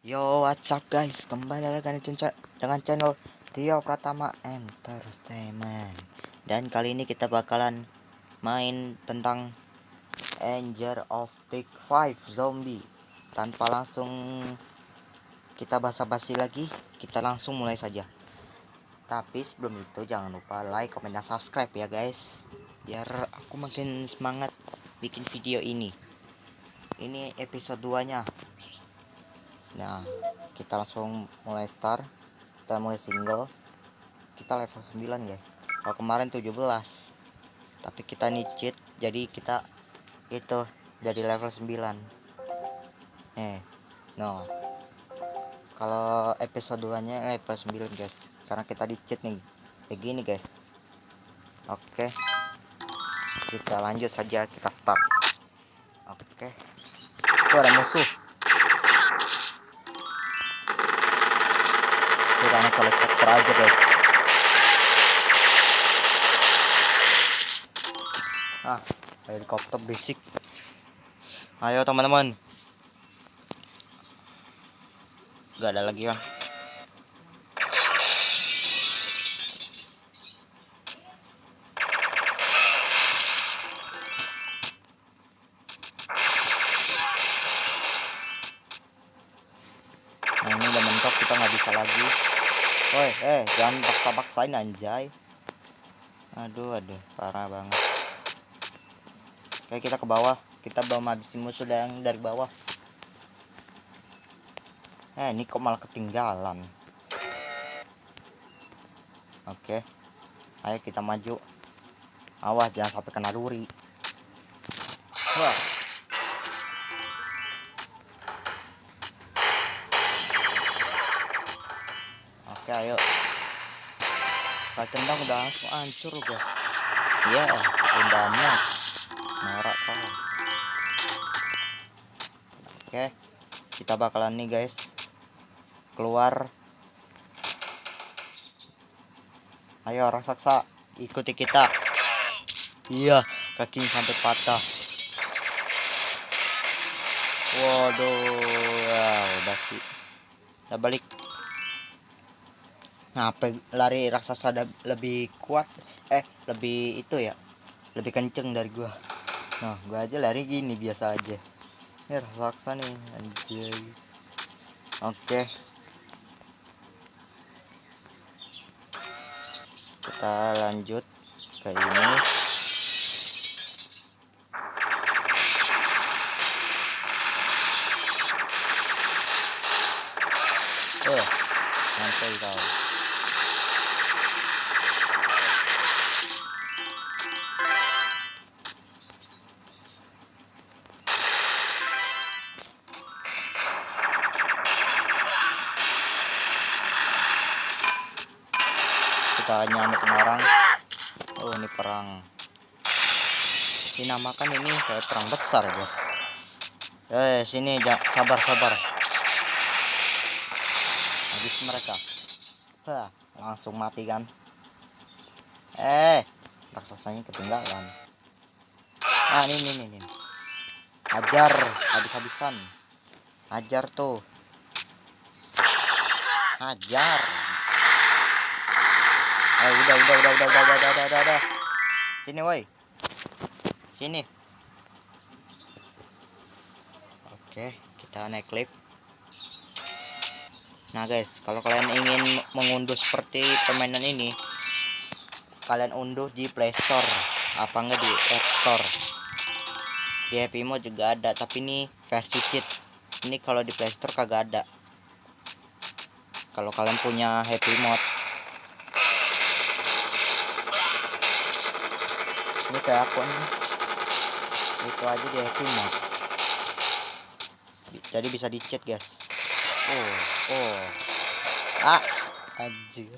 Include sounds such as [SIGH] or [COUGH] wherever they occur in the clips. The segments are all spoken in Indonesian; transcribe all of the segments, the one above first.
Yo, what's up guys? Kembali lagi dengan, channel Tio Pratama Entertainment. Dan kali ini kita bakalan main tentang Angel of Take 5 Zombie. Tanpa langsung kita basa-basi lagi, kita langsung mulai saja. Tapi sebelum itu jangan lupa like, komen, dan subscribe ya guys. Biar aku makin semangat bikin video ini. Ini episode 2-nya. Nah, kita langsung mulai start. Kita mulai single. Kita level 9, guys. Kalau kemarin 17. Tapi kita nih cheat, jadi kita itu jadi level 9. Eh, no. Kalau episode 2-nya level 9, guys. Karena kita di cheat nih. Kayak gini, guys. Oke. Kita lanjut saja, kita start. Oke. Itu ada musuh. Helikopter aja guys. Ah helikopter berisik. Ayo teman-teman. Gak ada lagi kan eh, jangan paksa-paksain anjay. Aduh, aduh, parah banget. Oke, kita ke bawah. Kita belum habisin musuh yang dari bawah. Eh, ini kok malah ketinggalan. Oke. Ayo kita maju. Awas jangan sampai kena duri. Oke ayo. Tendang udah langsung hancur guys iya tendangnya norak kau oke kita bakalan nih guys. Keluar. Ayo raksasa ikuti kita. Iya kakinya sampai patah. Waduh ya udah sih. Udah balik Ngapa lari raksasa lebih kuat? Eh, lebih itu ya. Lebih kenceng dari gua. Nah, gua aja lari gini biasa aja. Ini raksasa nih, anjay. Oke. Kita lanjut ke ini. Kita nyamuk marang oh ini perang. Dinamakan ini kayak perang besar guys eh sini sabar sabar. Habis mereka. Hah, langsung mati kan? Eh raksasanya ketinggalan. Ah ini ini ini ajar habis-habisan. Ajar tuh. Ajar Eh, udah, udah, udah, udah, udah, udah, udah, udah, udah. Sini, woi. Sini. Oke, kita naik lift. Nah, guys, kalau kalian ingin mengunduh seperti permainan ini, kalian unduh di Play Store, apa enggak di App Store. Di Happy Mode juga ada, tapi ini versi cheat. Ini kalau di Play Store kagak ada. Kalau kalian punya Happy Mode ini kayak aku nih. Itu aja di happy mode jadi bisa di chat guys. Oh oh. Ah anjir.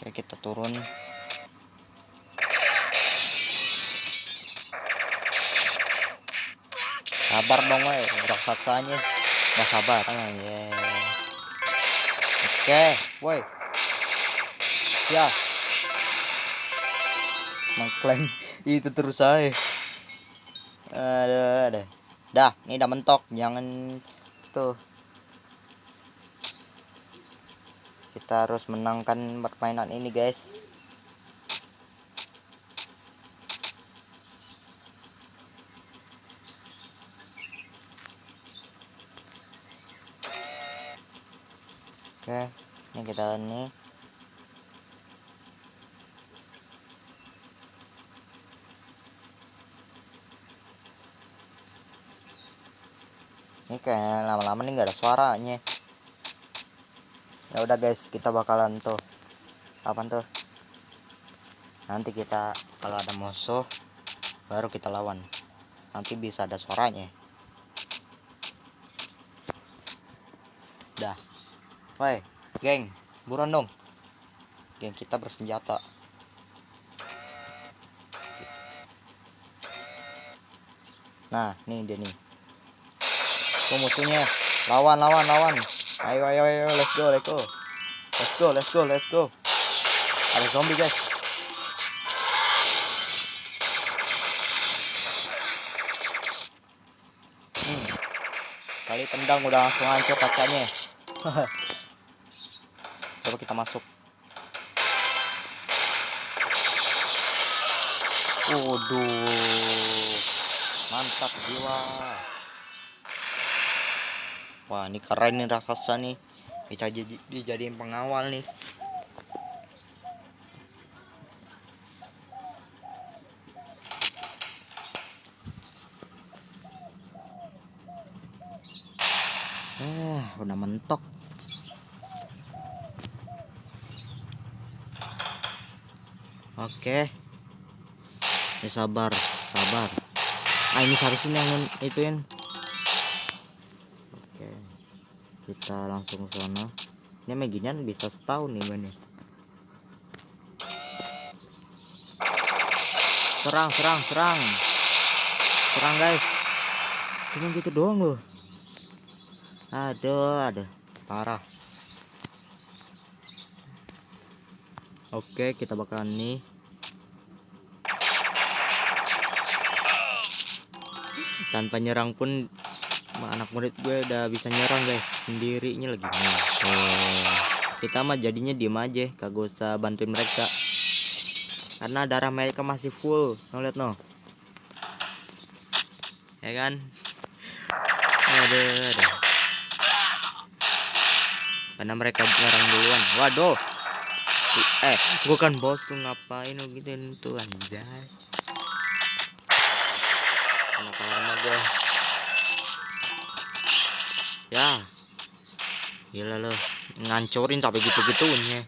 Oke kita turun. Sabar dong weh. Raksasanya. Nggak sabar. Ah, yeah. Oke woi. Ya. Mengklaim itu terus saya ada ada. Dah ini udah mentok. Jangan tuh. Kita harus menangkan permainan ini guys oke ini kita ini ini kayak lama-lama nih nggak ada suaranya. Ya udah guys kita bakalan tuh apa tuh? Nanti kita kalau ada musuh baru kita lawan. Nanti bisa ada suaranya. Dah. Woi geng buruan dong. Geng kita bersenjata. Nah nih dia nih. Tuh musuhnya. Lawan lawan lawan. Ayo ayo ayo let's go let's go. Let's go let's go let's go. Ada zombie guys. Hmm. kali tendang udah langsung hancur kacanya [LAUGHS] kita masuk. Waduh mantap jiwa. Wah ini keren nih raksasa nih. Bisa jadi dijadiin pengawal nih. Eh udah mentok oke. Ya sabar sabar. Ah ini seharusnya yang ituin. Oke. Kita langsung sana. Ini meginian bisa setahun nih mainnya serang serang serang. Serang guys. Cuma gitu doang loh. Aduh aduh. Parah oke kita bakalan nih. Tanpa nyerang pun anak murid gue udah bisa nyerang guys. Sendirinya lagi. Oh. kita mah jadinya diem aja kagak usah bantuin mereka. Karena darah mereka masih full. No lihat no ya kan? Aduh, aduh. karena mereka nyerang duluan. Waduh eh bukan bos tuh ngapain lo gitu tuh anjay? Anak lama gue ya. Gila lo ngancurin sampai gitu-gitunya.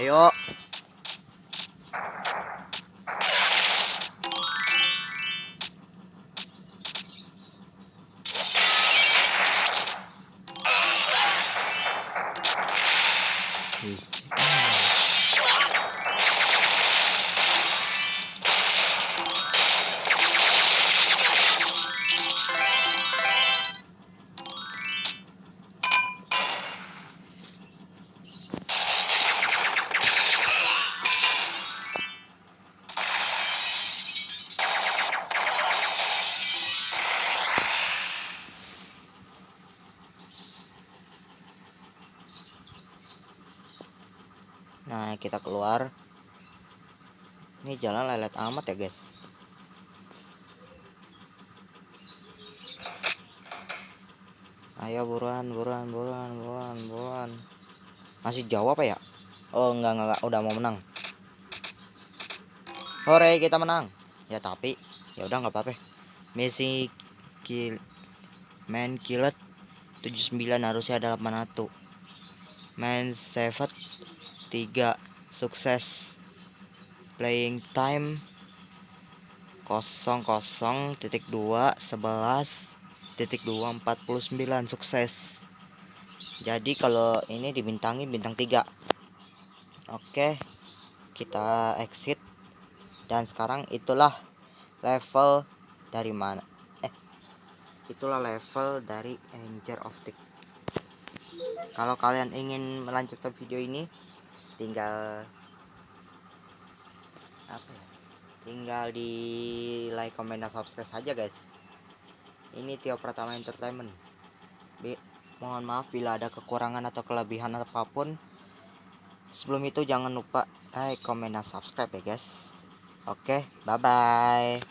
Ayo Nah kita keluar. Ini jalan lelet amat ya guys. Ayo buruan buruan buruan buruan buruan. Masih jauh apa ya? Oh enggak enggak, enggak. udah mau menang. Hore kita menang. Ya tapi ya udah nggak apa-apa. Messi kill main killet 79 harusnya ada 81 main 7 3 sukses. Playing time. 00 titik 2 11 titik 2 49 sukses. Jadi kalau ini dibintangi bintang 3 oke kita exit. Dan sekarang itulah level dari mana eh itulah level dari Angel of Tick kalau kalian ingin melanjutkan video ini tinggal apa ya tinggal di like comment dan subscribe saja guys. Ini Tio Pratama Entertainment. Bi mohon maaf bila ada kekurangan atau kelebihan apa pun. Sebelum itu jangan lupa like comment dan subscribe ya guys. Oke bye bye